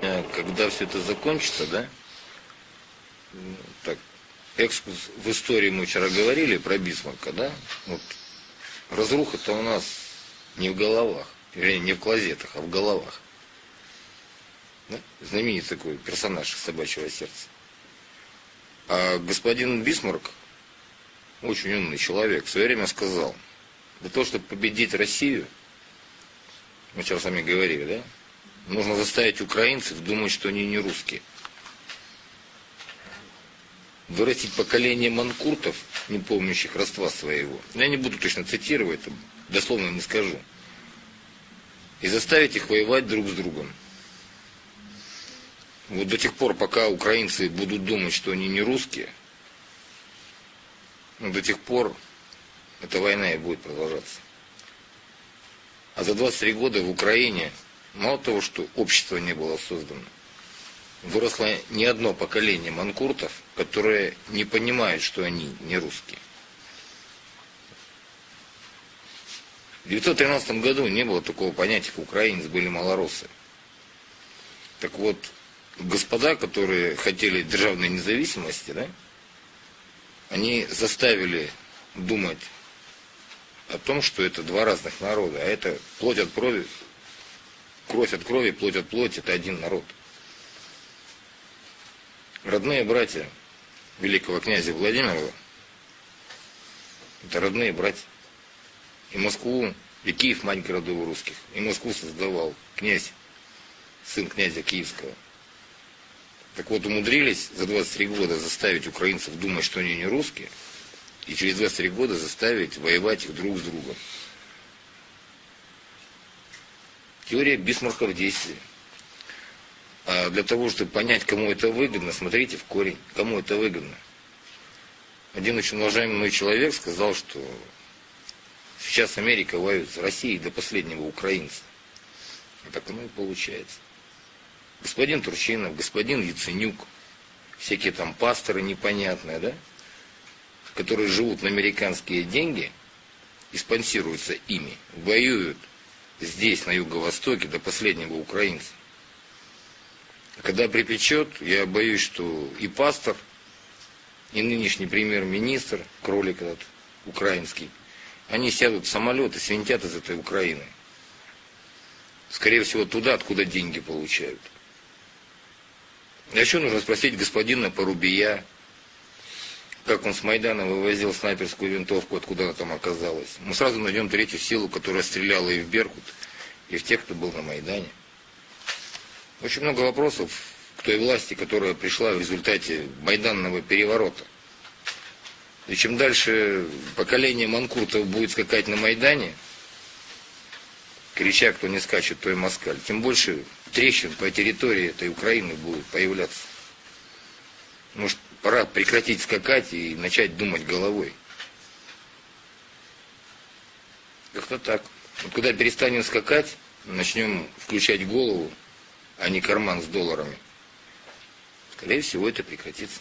наверное, когда все это закончится, да, так, экскурс в истории мы вчера говорили про Бисмарка, да, вот, разруха-то у нас не в головах, вернее, не в клозетах, а в головах. Да? Знаменитый такой персонаж собачьего сердца. А господин Бисмарк, очень умный человек, в свое время сказал, для того, чтобы победить Россию, мы вчера с вами говорили, да, нужно заставить украинцев думать, что они не русские. Вырастить поколение манкуртов, не помнящих родства своего. Я не буду точно цитировать, дословно не скажу. И заставить их воевать друг с другом. Вот до тех пор, пока украинцы будут думать, что они не русские, ну, до тех пор эта война и будет продолжаться. А за 23 года в Украине мало того, что общество не было создано, выросло не одно поколение манкуртов, которые не понимают, что они не русские. В 1913 году не было такого понятия, как украинец, были малоросы. Так вот, господа, которые хотели державной независимости, да, они заставили думать о том, что это два разных народа, а это плоть от крови, кровь от крови, плоть от плоти, это один народ. Родные братья великого князя Владимира, это родные братья. И Москву, и Киев, мать городов русских, и Москву создавал князь, сын князя Киевского. Так вот, умудрились за 23 года заставить украинцев думать, что они не русские – и через 23 года заставить воевать их друг с другом. Теория Бисмарка в действии. А для того, чтобы понять, кому это выгодно, смотрите в корень, кому это выгодно. Один очень уважаемый человек сказал, что сейчас Америка воюет с Россией до последнего украинца. И так оно и получается. Господин Турчинов, господин Яценюк, всякие там пасторы непонятные, да? которые живут на американские деньги и спонсируются ими, воюют здесь, на Юго-Востоке, до последнего украинца. Когда припечет, я боюсь, что и пастор, и нынешний премьер-министр, кролик этот, украинский, они сядут в самолет и свинтят из этой Украины. Скорее всего, туда, откуда деньги получают. А еще нужно спросить господина Порубия, как он с Майдана вывозил снайперскую винтовку, откуда она там оказалась. Мы сразу найдем третью силу, которая стреляла и в Беркут, и в тех, кто был на Майдане. Очень много вопросов к той власти, которая пришла в результате майданного переворота. И чем дальше поколение манкуртов будет скакать на Майдане, крича, кто не скачет, то и москаль, тем больше трещин по территории этой Украины будет появляться. Может, пора прекратить скакать и начать думать головой. Как-то так. Вот когда перестанем скакать, начнем включать голову, а не карман с долларами, скорее всего, это прекратится.